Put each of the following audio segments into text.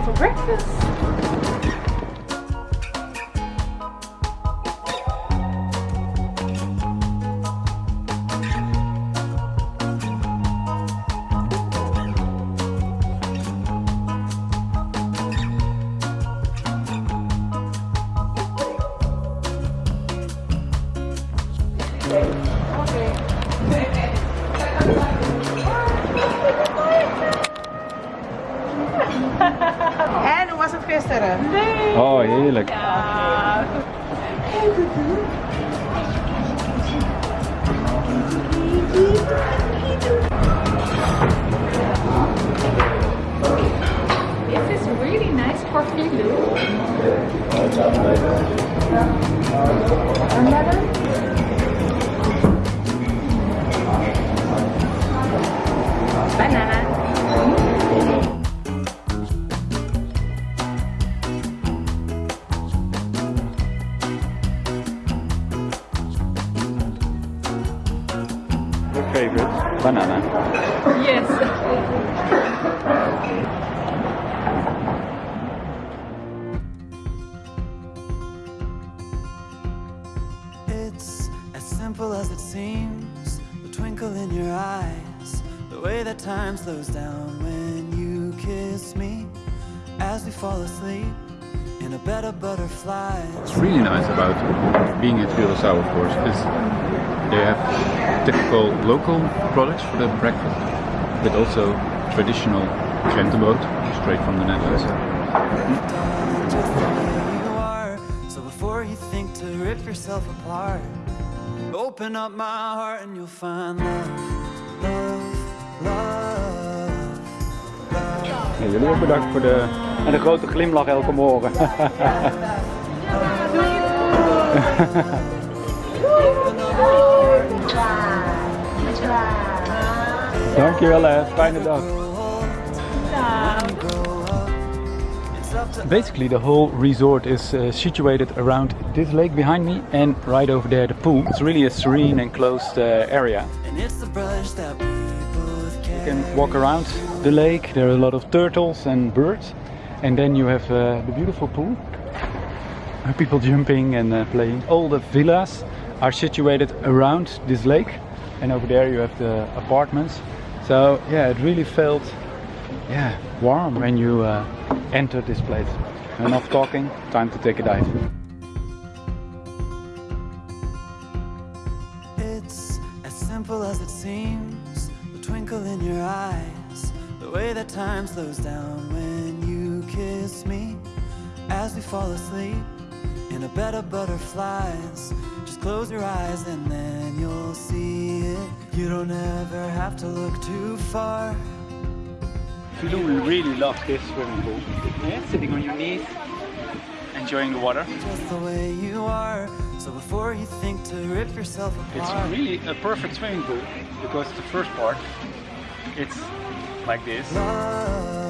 time for breakfast. Hoe was het. Oh, heerlijk. Ja. This is really nice for Philo. Banana. It's as simple as it seems. The twinkle in your eyes, the way that time slows down when you kiss me. As we fall asleep in a bed of butterflies. What's really nice about being at Curaçao, of course, is they have typical local products for the breakfast, but also traditional krentenboot, straight from the Netherlands. So before you think to rip yourself apart, open up my heart and you'll find love, love, love, love. Ja, jullie ook bedankt voor de, en de grote glimlach elke morgen. Dankjewel hè, fijne dag. Basically the whole resort is uh, situated around this lake behind me and right over there the pool. It's really a serene and closed uh, area. And it's the brush that we both You can walk around the lake, there are a lot of turtles and birds and then you have uh, the beautiful pool. People jumping and uh, playing. All the villas are situated around this lake and over there you have the apartments. So yeah, it really felt yeah, warm when you uh, entered this place. Enough talking, time to take a dive. It's as simple as it seems. The twinkle in your eyes, the way that time slows down when you kiss me. As we fall asleep in a bed of butterflies, just close your eyes and then you'll see it. You don't ever have to look too far. Philo really loves this swimming pool. Yeah, sitting on your knees, enjoying the water. Just the way you are. So before you think to rip yourself It's really a perfect swimming pool because the first part, it's like this. love, love,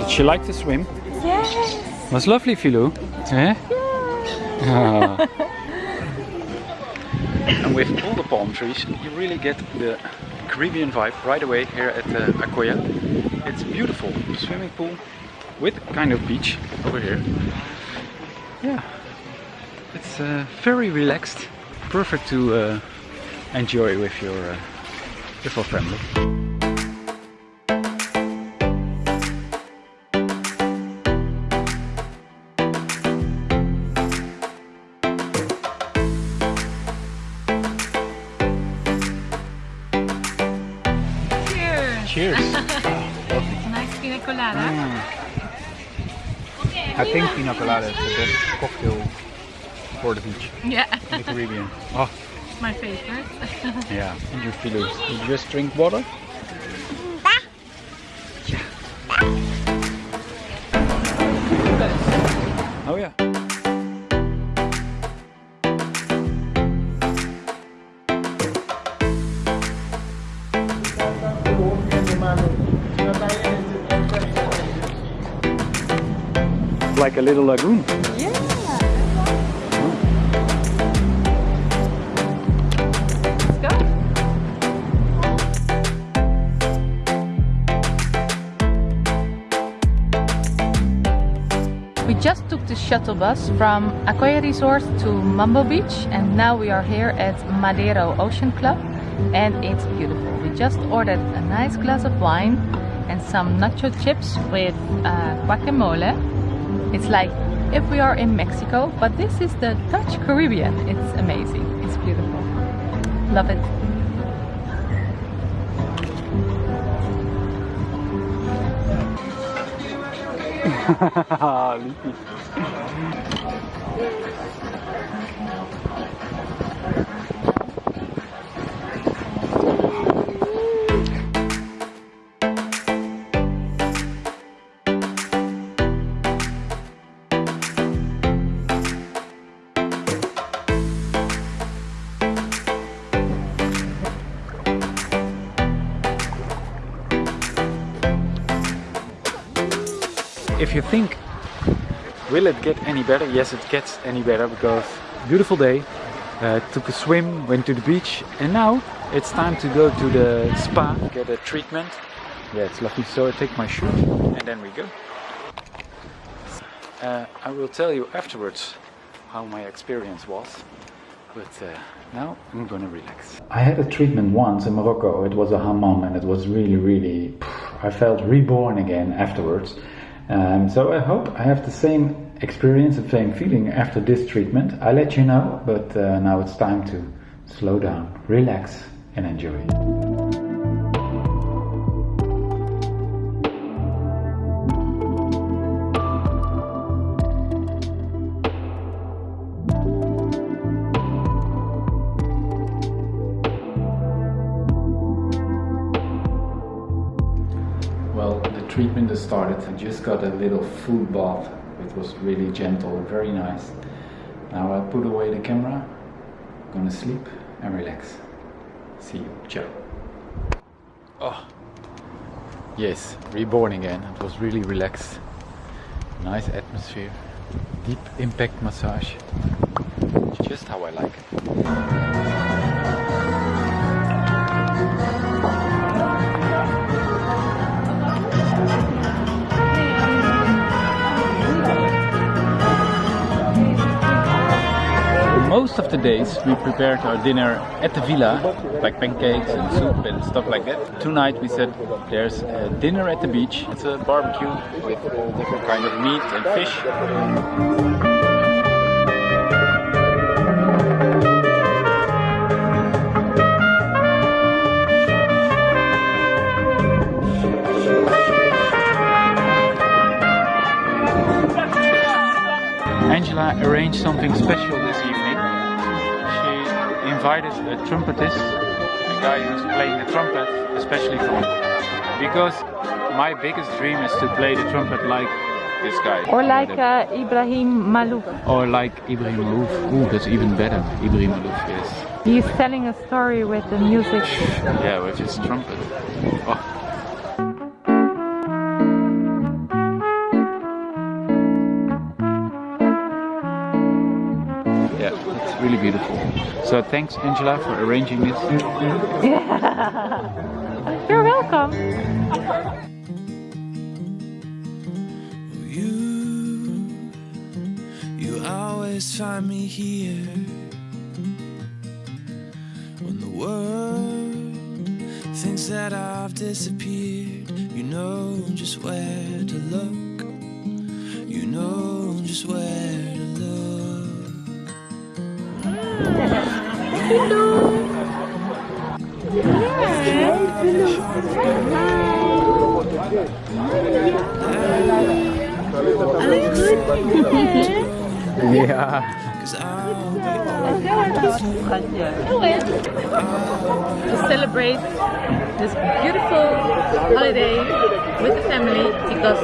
did she like to swim? Yes. Was lovely, Philo. Eh? Ah. and with all the palm trees, you really get the Caribbean vibe right away here at uh, Acoya. It's beautiful swimming pool with kind of beach over here. Yeah, it's uh, very relaxed, perfect to uh, enjoy with your uh, with your family. Cheers. Nice pina colada. Mm. I think pina colada is the best cocktail for the beach Yeah. in the Caribbean. Oh, My favorite. yeah. And you feel it. You just drink water? Like a little lagoon. Yeah. We just took the shuttle bus from Acoya Resort to Mambo Beach and now we are here at Madero Ocean Club and it's beautiful. We just ordered a nice glass of wine and some nacho chips with uh, guacamole. It's like if we are in Mexico, but this is the Dutch Caribbean. It's amazing. It's beautiful. Love it. if you think will it get any better yes it gets any better because beautiful day uh, took a swim went to the beach and now it's time to go to the spa get a treatment yeah it's lovely so I take my shoe and then we go uh, I will tell you afterwards how my experience was but uh, now I'm gonna relax. I had a treatment once in Morocco. It was a hammam and it was really, really. I felt reborn again afterwards. Um, so I hope I have the same experience and same feeling after this treatment. I'll let you know, but uh, now it's time to slow down, relax, and enjoy. The treatment has started. I just got a little food bath. It was really gentle, very nice. Now I put away the camera, gonna sleep and relax. See you. Ciao. Oh, yes, reborn again. It was really relaxed. Nice atmosphere. Deep impact massage. Just how I like it. Of the days we prepared our dinner at the villa, like pancakes and soup and stuff like that. Tonight we said there's a dinner at the beach. It's a barbecue with all different kind of meat and fish. Angela arranged something special this evening. Invited a trumpetist, a guy who's playing the trumpet, especially for me. Because my biggest dream is to play the trumpet like this guy. Or like uh, Ibrahim Maalouf. Or like Ibrahim Maalouf. Ooh, that's even better. Ibrahim Maalouf, yes. He's telling a story with the music. Yeah, with his trumpet. Oh. Really beautiful. So thanks Angela for arranging this. You're welcome. You, you always find me here when the world thinks that I've disappeared. You know just where to look. Yeah. Cause I'll be to celebrate this beautiful holiday with the family because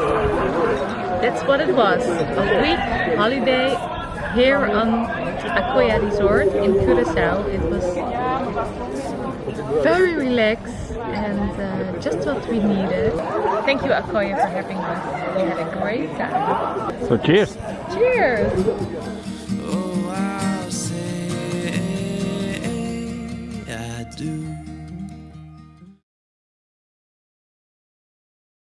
that's what it was. A week holiday here on Acoya Resort in Curacao. It was very relaxed and uh, just what we needed. Thank you Acoya for having us. We had a great time. So cheers! Cheers!